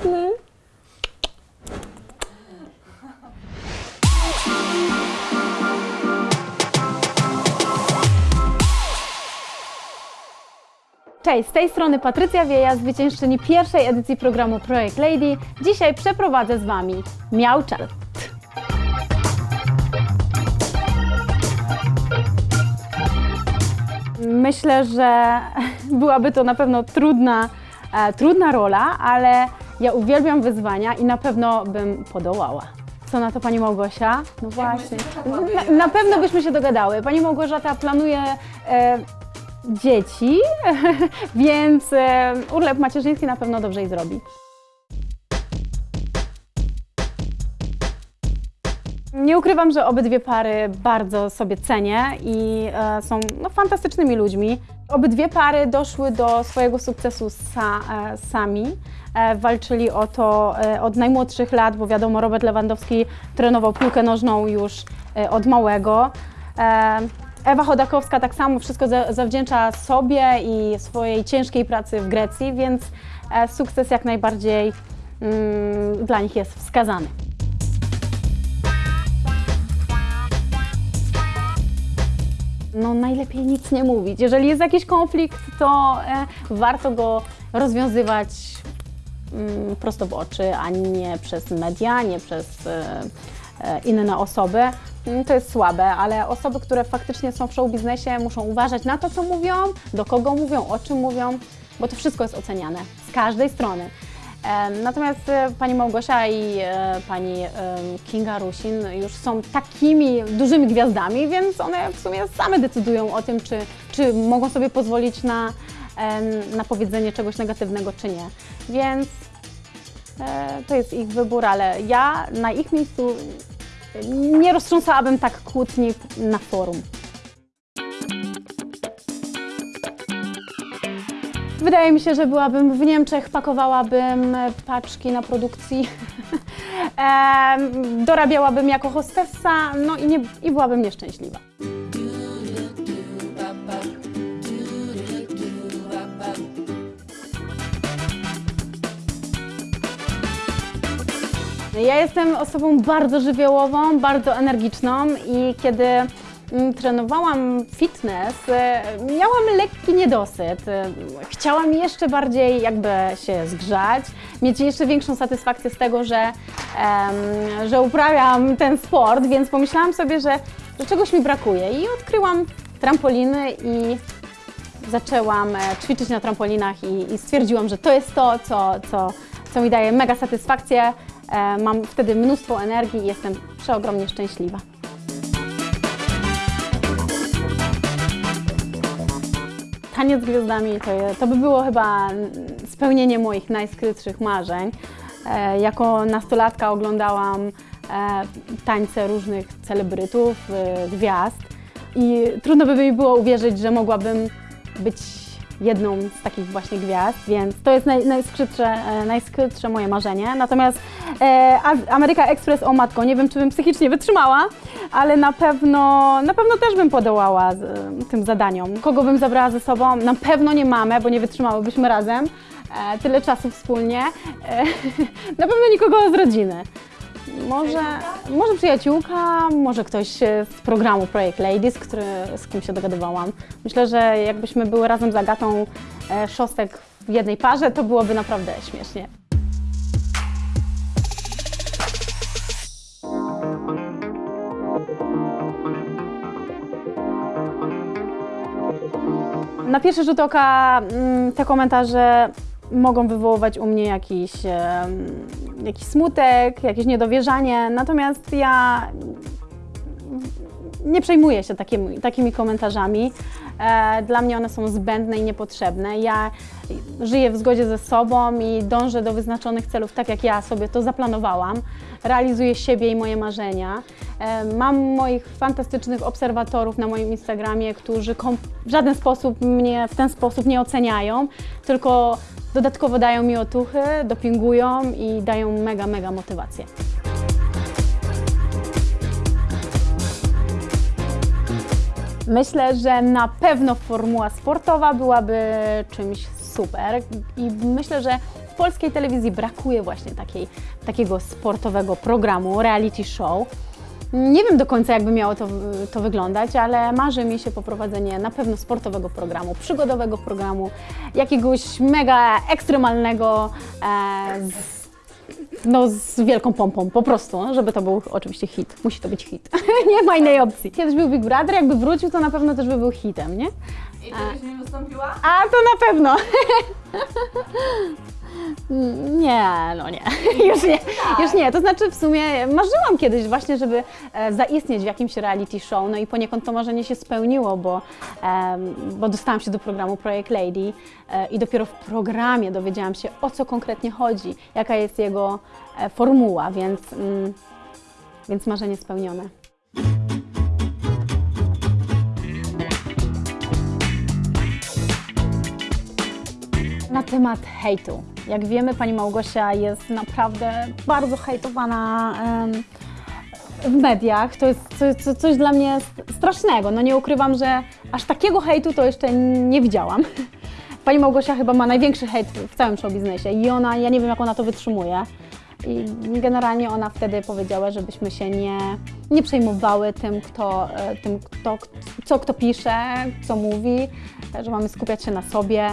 piękny. Cześć, z tej strony Patrycja Wieja, zwyciężczyni pierwszej edycji programu Projekt Lady. Dzisiaj przeprowadzę z Wami Miał Chart. Myślę, że byłaby to na pewno trudna, e, trudna rola, ale ja uwielbiam wyzwania i na pewno bym podołała. Co na to Pani Małgosia? No właśnie. Na, na pewno byśmy się dogadały. Pani Małgorzata planuje e, dzieci, więc e, urlop macierzyński na pewno dobrze jej zrobi. Nie ukrywam, że obydwie pary bardzo sobie cenię i e, są no, fantastycznymi ludźmi. Obydwie pary doszły do swojego sukcesu sa, e, sami. E, walczyli o to e, od najmłodszych lat, bo wiadomo, Robert Lewandowski trenował piłkę nożną już od małego. Ewa Chodakowska tak samo wszystko za, zawdzięcza sobie i swojej ciężkiej pracy w Grecji, więc sukces jak najbardziej mm, dla nich jest wskazany. No najlepiej nic nie mówić. Jeżeli jest jakiś konflikt, to e, warto go rozwiązywać mm, prosto w oczy, a nie przez media, nie przez e, e, inne osoby. Mm, To jest słabe, ale osoby, które faktycznie są w show biznesie, muszą uważać na to, co mówią, do kogo mówią, o czym mówią, bo to wszystko jest oceniane z każdej strony. Natomiast e, pani Małgosia i e, pani Kinga Rusin już są takimi dużymi gwiazdami, więc one w sumie same decydują o tym, czy, czy mogą sobie pozwolić na, na powiedzenie czegoś negatywnego, czy nie. Więc e, to jest ich wybór, ale ja na ich miejscu nie roztrząsałabym tak kłótni na forum. Wydaje mi się, że byłabym w Niemczech, pakowałabym e, paczki na produkcji, dorabiałabym jako hostessa, no i, nie, i byłabym nieszczęśliwa. Ja jestem osobą bardzo żywiołową, bardzo energiczną i kiedy trenowałam fitness, e, miałam lekki niedosyt. E, Chciałam jeszcze bardziej jakby się zgrzać, mieć jeszcze większą satysfakcję z tego, że, że uprawiam ten sport, więc pomyślałam sobie, że, że czegoś mi brakuje i odkryłam trampoliny i zaczęłam e, ćwiczyć na trampolinach i, i stwierdziłam, że to jest to, co, co, co mi daje mega satysfakcję. Mam wtedy mnóstwo energii i jestem przeogromnie szczęśliwa. Taniec z gwiazdami to, to by było chyba spełnienie moich najskrytszych marzeń. E, Jako nastolatka oglądałam e, tańce różnych celebrytów, e, gwiazd i trudno by mi było uwierzyć, że mogłabym być jedną z takich właśnie gwiazd, więc to jest naj, najskrytsze, e, najskrytsze moje marzenie. Natomiast e, Ameryka Express, o matko, nie wiem, czy bym psychicznie wytrzymała, ale na pewno, na pewno też bym podołała z, e, tym zadaniom. Kogo bym zabrała ze sobą? Na pewno nie mamę, bo nie wytrzymałybyśmy razem e, tyle czasu wspólnie. E, na pewno nikogo z rodziny. Może, może przyjaciółka, może ktoś e, z programu Projekt Ladies, który, z kim się dogadywałam. Myślę, że jakbyśmy były razem z Agatą e, Szostek w jednej parze, to byłoby naprawdę śmiesznie. Na pierwszy rzut oka mm, te komentarze mogą wywoływać u mnie jakiś, jakiś smutek, jakieś niedowierzanie, natomiast ja nie przejmuję się takimi, takimi komentarzami. E, Dla mnie one są zbędne i niepotrzebne. Ja żyję w zgodzie ze sobą i dążę do wyznaczonych celów tak, jak ja sobie to zaplanowałam. Realizuję siebie i moje marzenia. E, Mam moich fantastycznych obserwatorów na moim Instagramie, którzy w żaden sposób mnie w ten sposób nie oceniają, tylko dodatkowo dają mi otuchy, dopingują i dają mega, mega motywację. Myślę, że na pewno formuła sportowa byłaby czymś super. i myślę, że w polskiej telewizji brakuje właśnie takiej, takiego sportowego programu, reality show. Nie wiem do końca, jakby miało to, to wyglądać, ale marzy mi się poprowadzenie na pewno sportowego programu, przygodowego programu, jakiegoś mega ekstremalnego, e, z, no z wielką pompą, po prostu, żeby to był oczywiście hit. Musi to być hit. nie ma innej opcji. Kiedyś był Big Brother, jakby wrócił, to na pewno też by był hitem, nie? I byś nie wystąpiła? A to na pewno. Nie, no nie. Już nie, już nie. To znaczy w sumie marzyłam kiedyś właśnie, żeby e, zaistnieć w jakimś reality show, no i poniekąd to marzenie się spełniło, bo, bo dostałam się do programu Projekt Lady e, i dopiero w programie dowiedziałam się o co konkretnie chodzi, jaka jest jego e, formuła, więc, mm, więc marzenie spełnione. Na temat hejtu. Jak wiemy, pani Małgosia jest naprawdę bardzo hejtowana w mediach. To jest co, co, coś dla mnie strasznego. No nie ukrywam, że aż takiego hejtu to jeszcze nie widziałam. Pani Małgosia chyba ma największy hejt w całym show biznesie i ona, ja nie wiem jak ona to wytrzymuje. I generalnie ona wtedy powiedziała, żebyśmy się nie, nie przejmowały tym, kto, e, tym kto, co kto pisze, co mówi, że mamy skupiać się na sobie.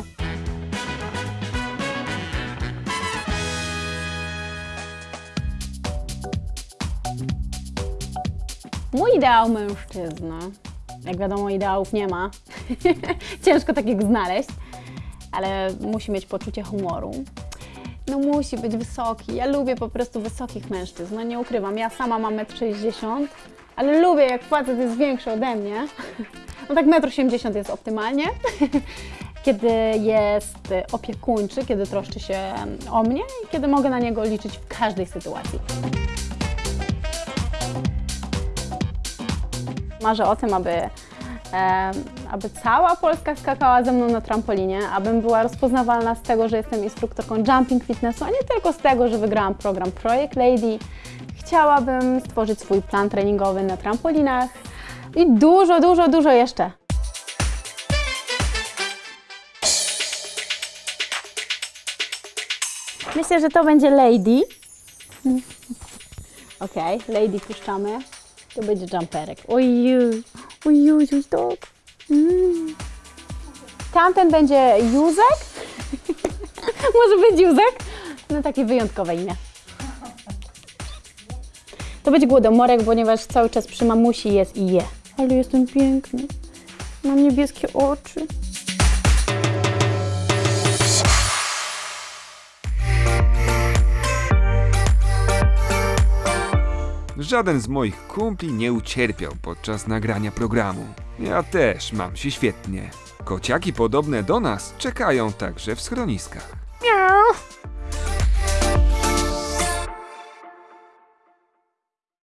Mój ideał mężczyzny. Jak wiadomo, ideałów nie ma. Ciężko takiego znaleźć, ale musi mieć poczucie humoru. No musi być wysoki. Ja lubię po prostu wysokich mężczyzn. No nie ukrywam, ja sama mam 1,60 m, ale lubię jak facet jest większy ode mnie. No tak 1,80 m jest optymalnie. Kiedy jest opiekuńczy, kiedy troszczy się o mnie i kiedy mogę na niego liczyć w każdej sytuacji. Marzę o tym, aby, e, aby cała Polska skakała ze mną na trampolinie, abym była rozpoznawalna z tego, że jestem instruktorką jumping fitnessu, a nie tylko z tego, że wygrałam program Projekt Lady. Chciałabym stworzyć swój plan treningowy na trampolinach i dużo, dużo, dużo jeszcze. Myślę, że to będzie Lady. Okej, Lady puszczamy. To będzie jumperek. Ojej, ojej, ojej, tak. Mm. Tamten będzie Józek. Może być Józek? No takie wyjątkowe imię. To będzie głodomorek, ponieważ cały czas przy mamusi jest i je. Ale jestem piękny. Mam niebieskie oczy. Żaden z moich kumpli nie ucierpiał podczas nagrania programu. Ja też mam się świetnie. Kociaki podobne do nas czekają także w schroniskach. Miau.